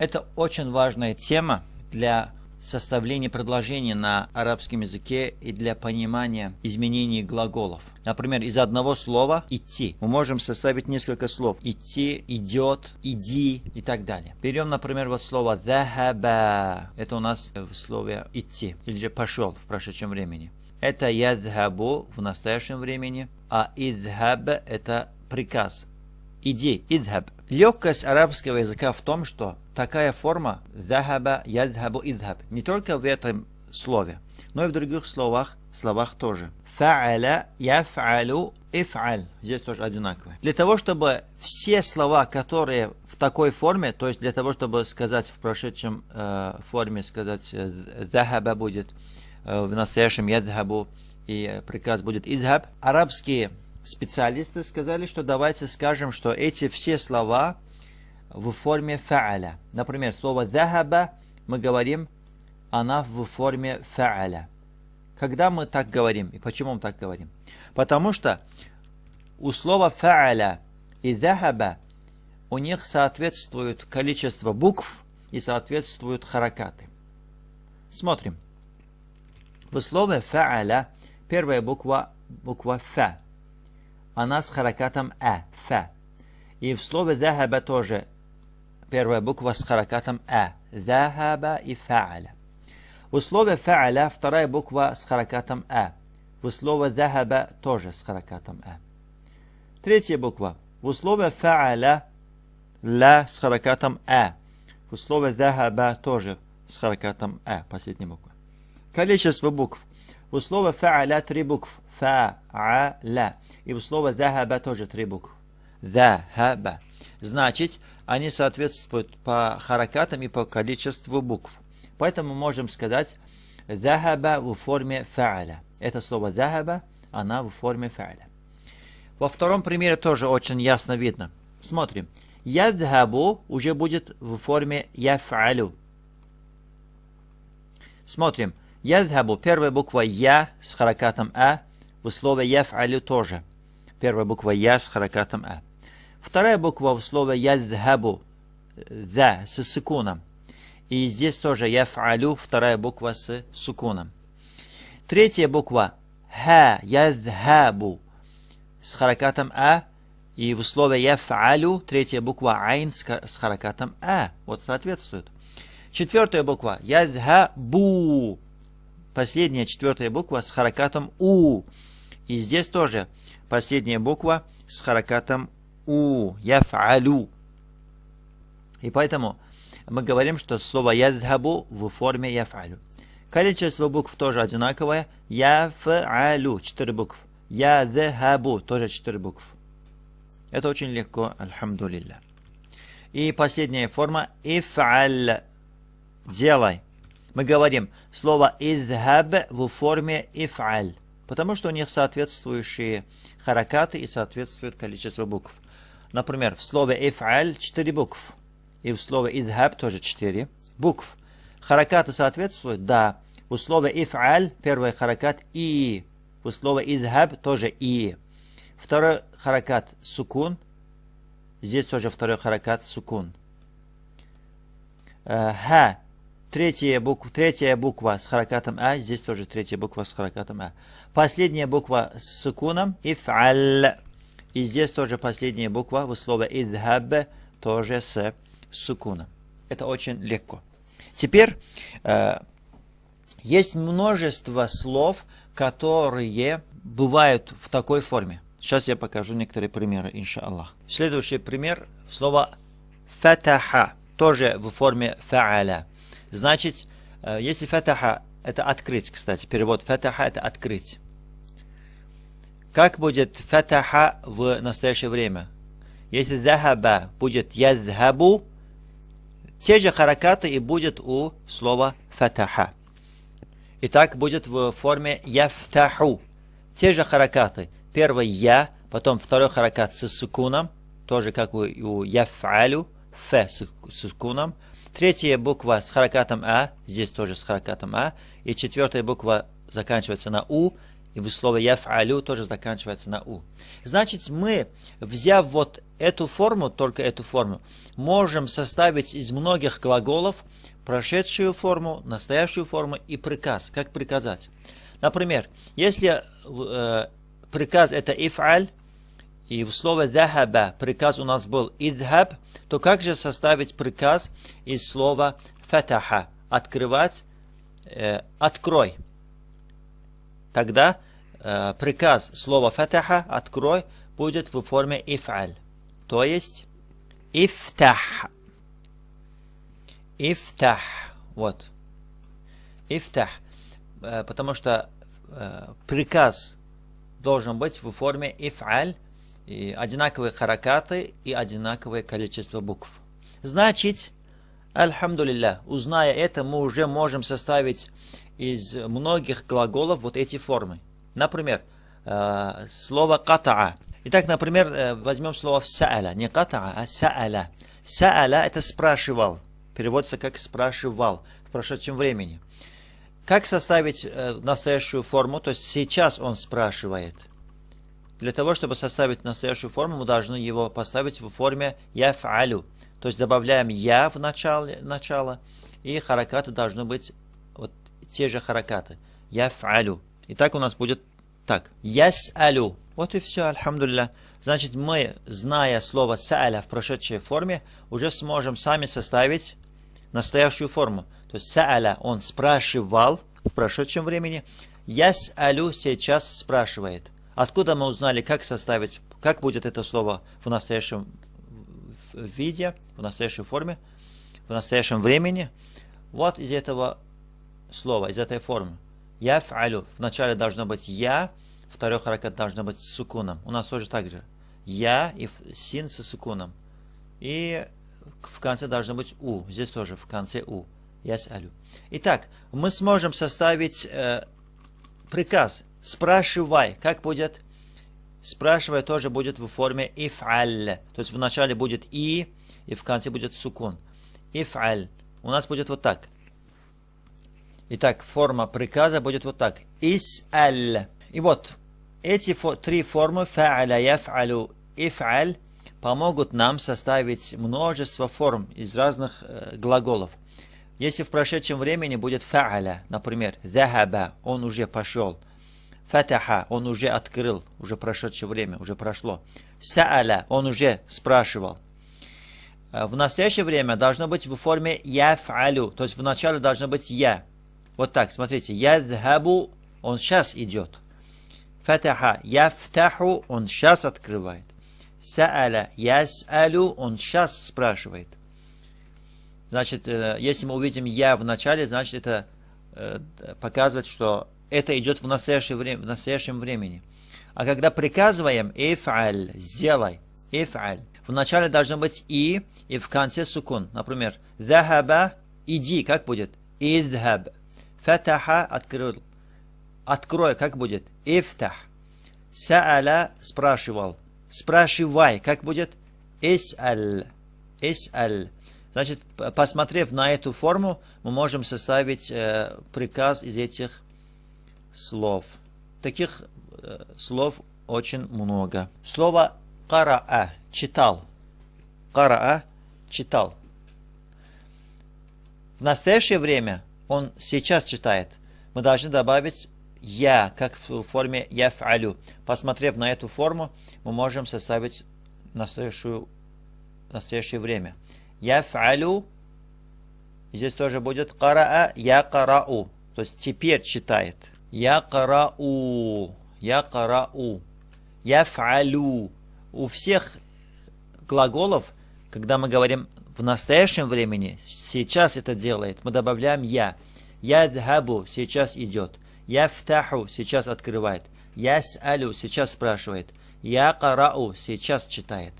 Это очень важная тема для составления предложений на арабском языке и для понимания изменений глаголов. Например, из одного слова «идти» мы можем составить несколько слов. «Идти», «идет», «иди» и так далее. Берем, например, вот слово «захаба». Это у нас в слове «идти» или же «пошел» в прошедшем времени. Это «ядхабу» в настоящем времени, а «идхаб» – это приказ. «Иди», «идхаб». Легкость арабского языка в том, что такая форма «захаба», «ядхабу», «идхаб» не только в этом слове, но и в других словах, словах тоже. «Фа'аля», «яф'алю», «иф'аль» здесь тоже одинаковые. Для того, чтобы все слова, которые в такой форме, то есть для того, чтобы сказать в прошедшем э, форме, сказать э, «захаба» будет, э, в настоящем «ядхабу», и приказ будет «идхаб», арабские специалисты сказали, что давайте скажем, что эти все слова в форме фа'аля. Например, слово «захаба» мы говорим, она в форме фа'аля. Когда мы так говорим? И почему мы так говорим? Потому что у слова фа'аля и «захаба» у них соответствует количество букв и соответствуют харакаты. Смотрим. В слове фа'аля первая буква буква «фа» она с харакатом «а», «фа». И в слове «захаба» тоже первая буква с харакатом «а», «захаба» и «фа'аля». В слове «фа'аля» вторая буква с харакатом «а». В слове «захаба» тоже с харакатом «а». Третья буква. В слове «фа'аля» «ла» с харакатом «а». В слове «захаба» тоже с харакатом «а», последняя буква. Количество букв. У слова фа'аля три букв. Фа'аля. И у слова захаба тоже три букв. Захаба. Значит, они соответствуют по харакатам и по количеству букв. Поэтому можем сказать захаба в форме фа'аля. Это слово захаба, она в форме фа'аля. Во втором примере тоже очень ясно видно. Смотрим. Ядхабу уже будет в форме яф'алю. Смотрим. Ядхабу, первая буква Я с харакатом А, в слове Яф'алю тоже. Первая буква Я с харакатом А. Вторая буква в слове Ядхабу, За, с сукуном. И здесь тоже Яф'алю, вторая буква с сукуном. Третья буква Ха, Ядхабу, с харакатом А. И в слове Яф'алю третья буква Айн с харакатом А. Вот соответствует. Четвертая буква Ядхабу последняя четвертая буква с харакатом У. И здесь тоже последняя буква с харакатом У. Яф'алю. И поэтому мы говорим, что слово язхабу в форме яф'алю. Количество букв тоже одинаковое. Яф'алю. Четыре букв. Язхабу. Тоже четыре букв. Это очень легко, альхамдулилля. И последняя форма иф'аль. Делай мы говорим слово «изхаб» в форме «иф'аль», потому что у них соответствующие харакаты и соответствует количество букв. Например, в слове «иф'аль» 4 букв, и в слове «изхаб» тоже 4 букв. Харакаты соответствуют? Да. У слова «иф'аль» первый харакат «и», у слова «изхаб» тоже «и». Второй харакат «сукун», здесь тоже второй харакат «сукун». Э, «Ха» Третья буква, третья буква с харакатом А, здесь тоже третья буква с харакатом А. Последняя буква с сукуном иф'аль. И здесь тоже последняя буква в слове идхаб тоже с сукуном. Это очень легко. Теперь э, есть множество слов, которые бывают в такой форме. Сейчас я покажу некоторые примеры, иншаллах. Следующий пример. Слово фатаха. Тоже в форме фа'аля. Значит, э, если фатаха это открыть, кстати, перевод фатаха это открыть. Как будет фатаха в настоящее время? Если захаба будет язхабу, те же харакаты и будет у слова фатаха. И так будет в форме яфтаху. Те же харакаты. Первый я, потом второй харакат с сукуном, тоже как у, у яфалю, ф с сукуном, Третья буква с харакатом А, здесь тоже с харакатом А. И четвертая буква заканчивается на У, и в слове «яф'алю» тоже заканчивается на «у». Значит, мы, взяв вот эту форму, только эту форму, можем составить из многих глаголов прошедшую форму, настоящую форму и приказ. Как приказать? Например, если э, приказ это ифаль, и в слове «захаба» приказ у нас был «идхаб», то как же составить приказ из слова «фатаха» – «открывать», э, «открой». Тогда э, приказ слова «фатаха» – «открой» будет в форме «ифаль», то есть «ифтах». «Ифтах». Вот. «Ифтах». Э, потому что э, приказ должен быть в форме «ифаль», и одинаковые харакаты и одинаковое количество букв. Значит, Альхамдулилля, узная это, мы уже можем составить из многих глаголов вот эти формы. Например, э, слово «катаа». Итак, например, э, возьмем слово «са'аля». Не «катаа», а «са'аля». «Са'аля» — это «спрашивал». Переводится как «спрашивал» в прошедшем времени. Как составить э, настоящую форму? То есть сейчас он спрашивает – для того, чтобы составить настоящую форму, мы должны его поставить в форме яф'алю. То есть добавляем я в начале, начало, и харакаты должны быть вот те же харакаты. Яф'алю. И так у нас будет так. Яс'алю. Вот и все, альхамдулилля. Значит, мы, зная слово са'аля в прошедшей форме, уже сможем сами составить настоящую форму. То есть са'аля, он спрашивал в прошедшем времени. Яс'алю сейчас спрашивает. Откуда мы узнали, как составить, как будет это слово в настоящем виде, в настоящей форме, в настоящем времени? Вот из этого слова, из этой формы. Я фалю. Вначале должно быть я, второй харакат должно быть с сукуном. У нас тоже так же. Я и син с сукуном. И в конце должно быть у. Здесь тоже в конце у. Я алю. Итак, мы сможем составить э, приказ Спрашивай. Как будет? Спрашивай тоже будет в форме иф'аль. То есть в начале будет и, и в конце будет сукун. Иф'аль. У нас будет вот так. Итак, форма приказа будет вот так. Ис-аль. И вот эти фо три формы фа'аля, яф'алю, иф'аль помогут нам составить множество форм из разных э, глаголов. Если в прошедшем времени будет фа'аля, например, захаба, он уже пошел – Фатаха, он уже открыл, уже прошедшее время, уже прошло. Сааля, он уже спрашивал. Э, в настоящее время должно быть в форме яф'алю, то есть в начале должно быть я. Вот так, смотрите, ядхабу, он сейчас идет. Фатаха, яфтаху, он сейчас открывает. Сааля, ясалю, он сейчас спрашивает. Значит, э, если мы увидим я в начале, значит это э, показывает, что это идет в настоящее в настоящем времени. А когда приказываем «иф'аль» – «сделай», «иф'аль», вначале должно быть «и» и в конце сукун. Например, «захаба» – «иди», как будет? «идхаб». «Фатаха» – «открыл». «Открой», как будет? «ифтах». «Са'аля» – «спрашивал». «Спрашивай», как будет? «ис'аль». «Ис'аль». Значит, посмотрев на эту форму, мы можем составить э, приказ из этих слов. Таких э, слов очень много. Слово «караа» – читал. «Караа» – читал. В настоящее время он сейчас читает. Мы должны добавить «я», как в форме «яф'алю». Посмотрев на эту форму, мы можем составить настоящую, настоящее время. «Яф'алю» Здесь тоже будет «караа», «я карау». То есть теперь читает. Якарау. Якарау. Яфалю. У всех глаголов, когда мы говорим в настоящем времени, сейчас это делает, мы добавляем я. Ядхабу сейчас идет. Яфтаху сейчас открывает. Ясалю сейчас спрашивает. Якарау сейчас читает.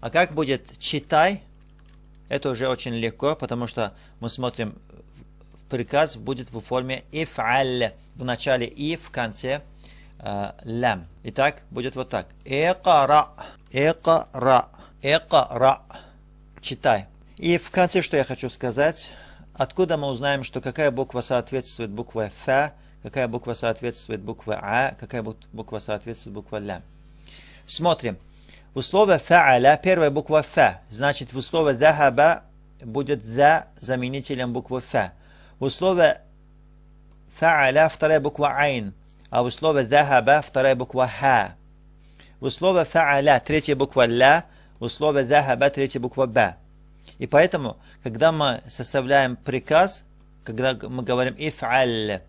А как будет читай? Это уже очень легко, потому что мы смотрим приказ будет в форме иф'аль. В начале и, в конце э. Итак, будет вот так. Экара. Экара. Экара. Читай. И в конце, что я хочу сказать. Откуда мы узнаем, что какая буква соответствует букве Ф, какая буква соответствует букве А, какая буква соответствует букве Лям. Смотрим. В условии фа'аля первая буква фа, значит в условии захаба будет за заменителем буквы фа. В условии фа'аля вторая буква айн, а в условии захаба вторая буква ха. В условии фа'аля третья буква ля, в условии захаба третья буква ба. И поэтому, когда мы составляем приказ, когда мы говорим иф'аль,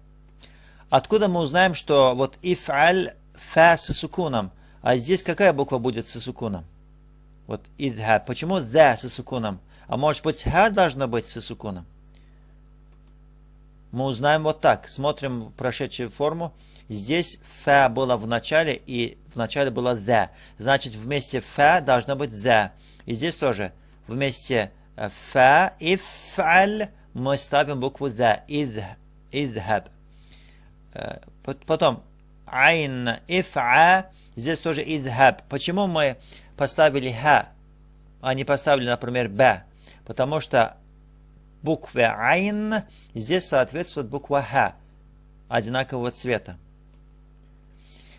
откуда мы узнаем, что вот иф'аль фа с сукуном, а здесь какая буква будет с сукуном? Вот идха. Почему за с сукуном? А может быть ха должна быть с сукуном? Мы узнаем вот так. Смотрим в прошедшую форму. Здесь фа было в начале и в начале было за. Значит вместе фа должно быть за. И здесь тоже вместе э, фа и фаль мы ставим букву за. Изхаб. Э, потом айн ифа Здесь тоже идхаб. Почему мы поставили ха, а не поставили, например, б? Потому что буква айн здесь соответствует буква ха одинакового цвета.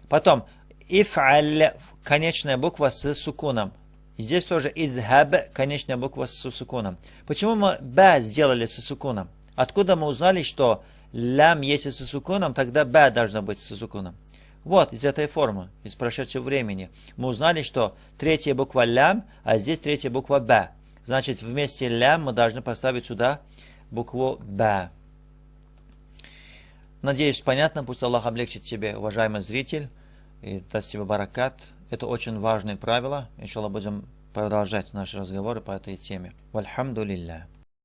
Потом иф'аль конечная буква с сукуном. Здесь тоже идхаб конечная буква с сукуном. Почему мы б сделали с сукуном? Откуда мы узнали, что лям если с сукуном, тогда б должна быть с сукуном? Вот, из этой формы, из прошедшего времени, мы узнали, что третья буква лям, а здесь третья буква б. Значит, вместе лям мы должны поставить сюда букву б. Надеюсь, понятно. Пусть Аллах облегчит тебе, уважаемый зритель, и даст тебе баракат. Это очень важное правило. Иншаллах, будем продолжать наши разговоры по этой теме. Вальхамдулилля.